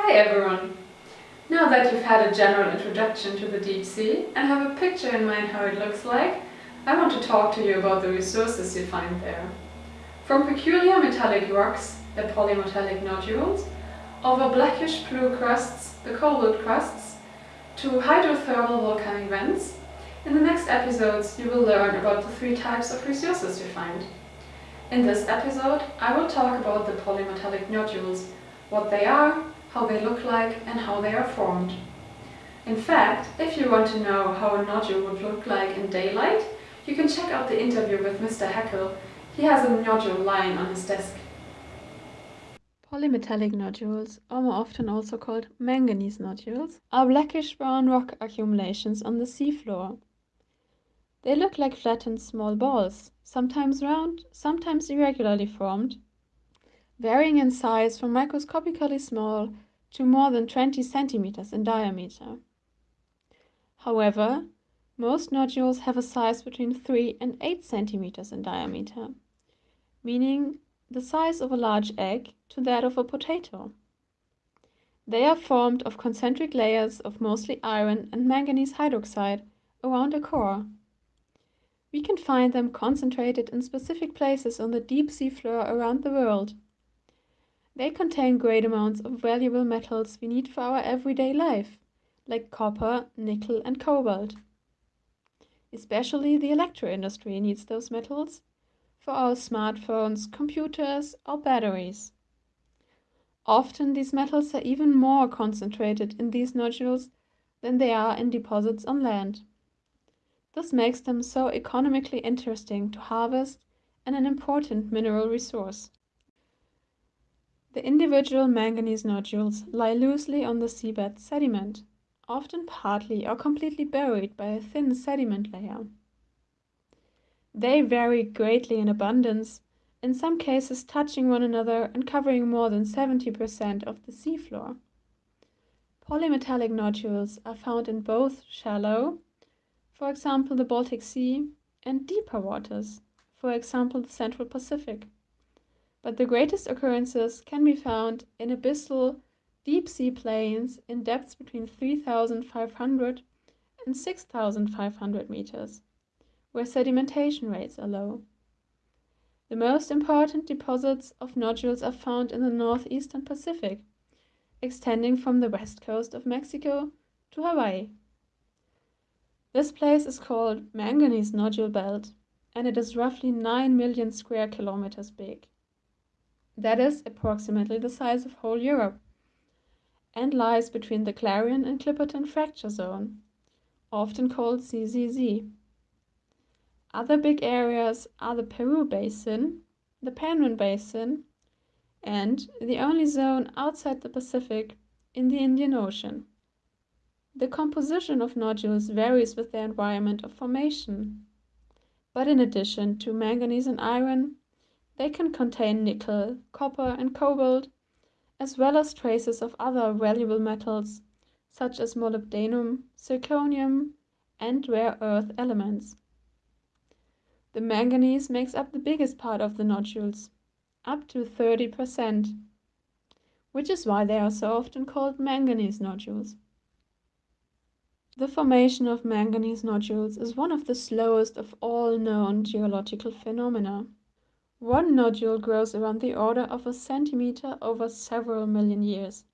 Hi everyone! Now that you've had a general introduction to the deep sea and have a picture in mind how it looks like, I want to talk to you about the resources you find there. From peculiar metallic rocks, the polymetallic nodules, over blackish blue crusts, the cobalt crusts, to hydrothermal volcanic vents, in the next episodes you will learn about the three types of resources you find. In this episode I will talk about the polymetallic nodules, what they are, how they look like and how they are formed. In fact, if you want to know how a nodule would look like in daylight, you can check out the interview with Mr. Heckel. He has a nodule lying on his desk. Polymetallic nodules, or more often also called manganese nodules, are blackish-brown rock accumulations on the seafloor. They look like flattened small balls, sometimes round, sometimes irregularly formed, varying in size from microscopically small to more than 20 centimeters in diameter. However, most nodules have a size between 3 and 8 centimeters in diameter, meaning the size of a large egg to that of a potato. They are formed of concentric layers of mostly iron and manganese hydroxide around a core. We can find them concentrated in specific places on the deep sea floor around the world. They contain great amounts of valuable metals we need for our everyday life, like copper, nickel and cobalt. Especially the electro industry needs those metals for our smartphones, computers or batteries. Often these metals are even more concentrated in these nodules than they are in deposits on land. This makes them so economically interesting to harvest and an important mineral resource. The individual manganese nodules lie loosely on the seabed sediment, often partly or completely buried by a thin sediment layer. They vary greatly in abundance, in some cases touching one another and covering more than 70% of the seafloor. Polymetallic nodules are found in both shallow, for example the Baltic Sea, and deeper waters, for example the Central Pacific. But the greatest occurrences can be found in abyssal deep sea plains in depths between 3,500 and 6,500 meters where sedimentation rates are low. The most important deposits of nodules are found in the northeastern Pacific, extending from the west coast of Mexico to Hawaii. This place is called Manganese Nodule Belt, and it is roughly 9 million square kilometers big. That is approximately the size of whole Europe, and lies between the Clarion and Clipperton Fracture Zone, often called CCZ. Other big areas are the Peru Basin, the Penrhyn Basin, and the only zone outside the Pacific in the Indian Ocean. The composition of nodules varies with their environment of formation, but in addition to manganese and iron, they can contain nickel, copper and cobalt, as well as traces of other valuable metals such as molybdenum, zirconium, and rare earth elements. The manganese makes up the biggest part of the nodules, up to 30%, which is why they are so often called manganese nodules. The formation of manganese nodules is one of the slowest of all known geological phenomena. One nodule grows around the order of a centimeter over several million years.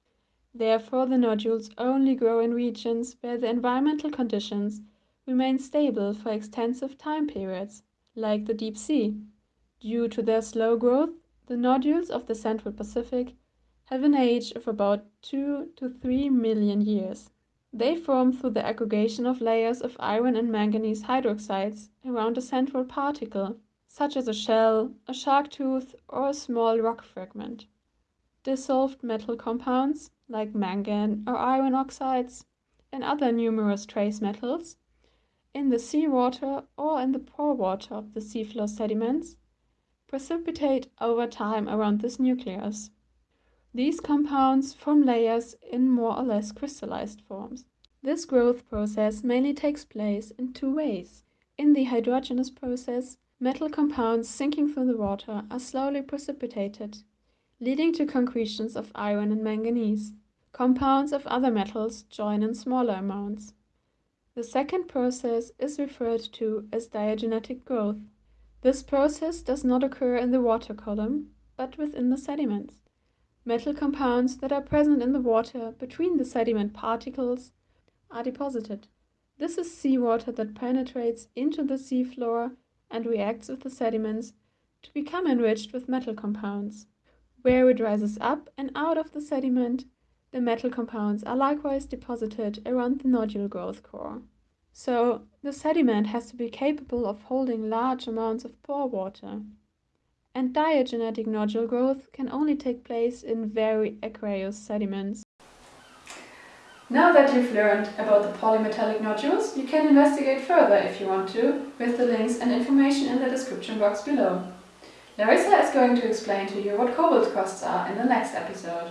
Therefore, the nodules only grow in regions where the environmental conditions remain stable for extensive time periods like the deep sea. Due to their slow growth, the nodules of the Central Pacific have an age of about 2 to 3 million years. They form through the aggregation of layers of iron and manganese hydroxides around a central particle, such as a shell, a shark tooth, or a small rock fragment. Dissolved metal compounds, like mangan or iron oxides, and other numerous trace metals, in the seawater or in the pore water of the seafloor sediments, precipitate over time around this nucleus. These compounds form layers in more or less crystallized forms. This growth process mainly takes place in two ways. In the hydrogenous process, metal compounds sinking through the water are slowly precipitated, leading to concretions of iron and manganese. compounds of other metals join in smaller amounts. The second process is referred to as diagenetic growth. This process does not occur in the water column, but within the sediments. Metal compounds that are present in the water between the sediment particles are deposited. This is seawater that penetrates into the seafloor and reacts with the sediments to become enriched with metal compounds. Where it rises up and out of the sediment, the metal compounds are likewise deposited around the nodule growth core. So, the sediment has to be capable of holding large amounts of pore water. And diagenetic nodule growth can only take place in very aqueous sediments. Now that you've learned about the polymetallic nodules, you can investigate further if you want to, with the links and information in the description box below. Larissa is going to explain to you what cobalt crusts are in the next episode.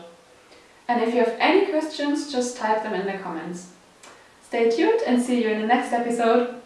And if you have any questions, just type them in the comments. Stay tuned and see you in the next episode.